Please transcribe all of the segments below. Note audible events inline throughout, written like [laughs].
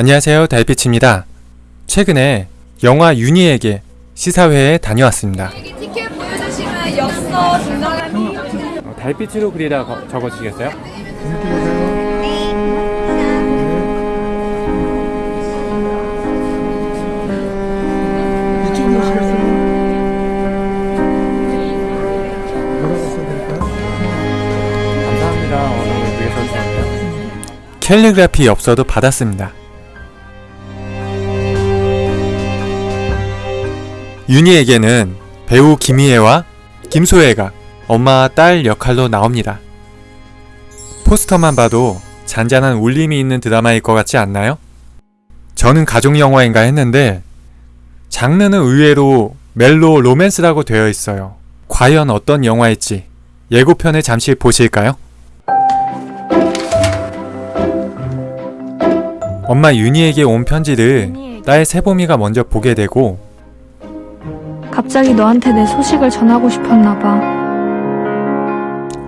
안녕하세요 달빛입니다. 최근에 영화 윤희에게 시사회에 다녀왔습니다. 티켓 보여주시면 엽서 증정하는 달빛으로 그리다 적어주시겠어요? 이쪽으로 오시겠어요? 뭐라고 써드릴까요? 감사합니다. 오늘. 캘리그라피 엽서도 받았습니다. 윤희에게는 배우 김희애와 김소혜가 엄마와 딸 역할로 나옵니다. 포스터만 봐도 잔잔한 울림이 있는 드라마일 것 같지 않나요? 저는 가족 영화인가 했는데 장르는 의외로 멜로 로맨스라고 되어 있어요. 과연 어떤 영화일지 예고편을 잠시 보실까요? 엄마 윤희에게 온 편지를. 딸 세봄이가 먼저 보게 되고 갑자기 너한테 내 소식을 전하고 싶었나 봐.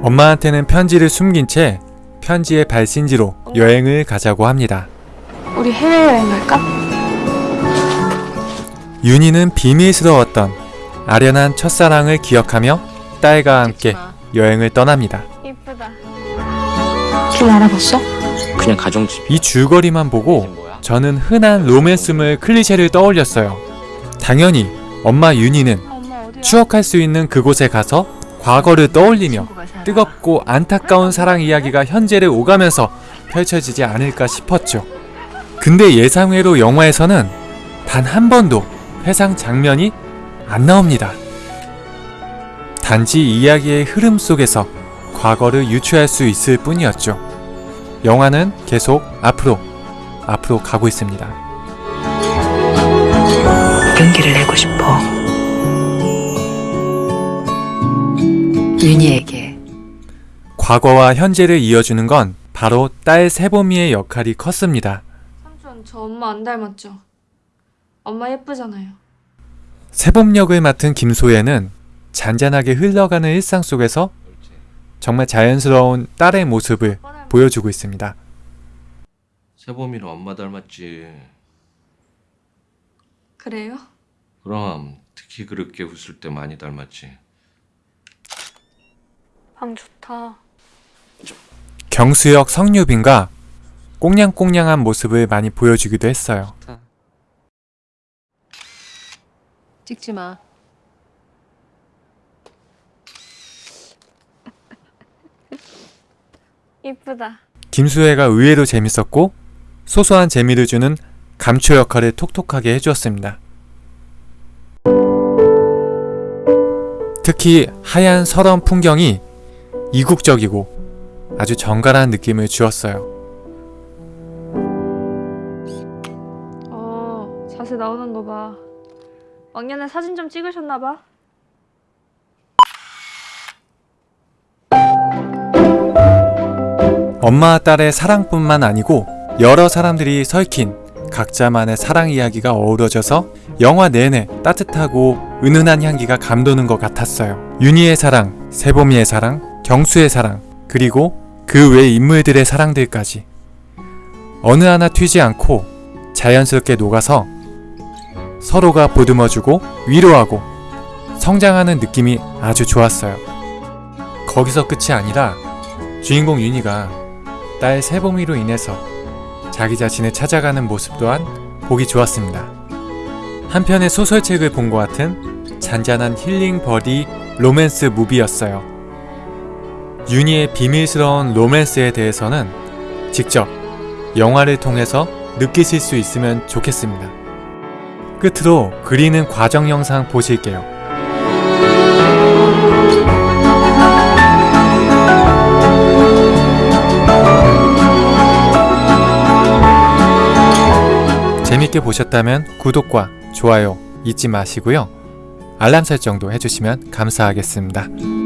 엄마한테는 편지를 숨긴 채 편지의 발신지로 여행을 가자고 합니다. 우리 해외여행 갈까? 윤희는 비밀스러웠던 아련한 첫사랑을 기억하며 딸과 함께 여행을 떠납니다. 이쁘다. 길 알아봤어? 그냥 가정집 이 줄거리만 보고? 저는 흔한 로맨스물 클리셰를 떠올렸어요. 당연히 엄마 윤희는? 추억할 수 있는 그곳에 가서 과거를 떠올리며 뜨겁고 안타까운 사랑 이야기가 현재를 오가면서 펼쳐지지 않을까 싶었죠. 근데 예상외로 영화에서는 단 한 번도 회상 장면이 안 나옵니다. 단지 이야기의 흐름 속에서 과거를 유추할 수 있을 뿐이었죠. 영화는 계속 앞으로, 앞으로 가고 있습니다. 용기를 내고 싶어. 윤희에게 과거와 현재를 이어주는 건 바로 딸 세봄이의 역할이 컸습니다. 삼촌 저 엄마 안 닮았죠? 엄마 예쁘잖아요. 세봄 역을 맡은 김소혜는 잔잔하게 흘러가는 일상 속에서 정말 자연스러운 딸의 모습을 보여주고 있습니다. 세범이는 엄마 닮았지. 그래요? 그럼 특히 그렇게 웃을 때 많이 닮았지. 방 좋다. 경수역 성유빈과 꽁냥꽁냥한 모습을 많이 보여주기도 했어요. 찍지 마. [laughs] 이쁘다. 김수혜가 의외로 재밌었고 소소한 재미를 주는 감초 역할을 톡톡하게 해주었습니다. 특히 하얀 설원 풍경이 이국적이고 아주 정갈한 느낌을 주었어요. 어 자세 나오는 거 봐. 왕년에 사진 좀 찍으셨나 봐. 엄마와 딸의 사랑뿐만 아니고 여러 사람들이 설킨 각자만의 사랑 이야기가 어우러져서 영화 내내 따뜻하고 은은한 향기가 감도는 것 같았어요. 윤희의 사랑, 세봄이의 사랑, 경수의 사랑, 그리고 그 외 인물들의 사랑들까지 어느 하나 튀지 않고 자연스럽게 녹아서 서로가 보듬어주고 위로하고 성장하는 느낌이 아주 좋았어요. 거기서 끝이 아니라 주인공 윤희가 딸 세봄이로 인해서 자기 자신을 찾아가는 모습 또한 보기 좋았습니다. 한편의 소설책을 본 것 같은 잔잔한 힐링 buddy 로맨스 movie였어요. 윤희의 비밀스러운 로맨스에 대해서는 직접 영화를 통해서 느끼실 수 있으면 좋겠습니다. 끝으로 그리는 과정 영상 보실게요. 재밌게 보셨다면 구독과 좋아요 잊지 마시고요. 알람 설정도 해주시면 감사하겠습니다.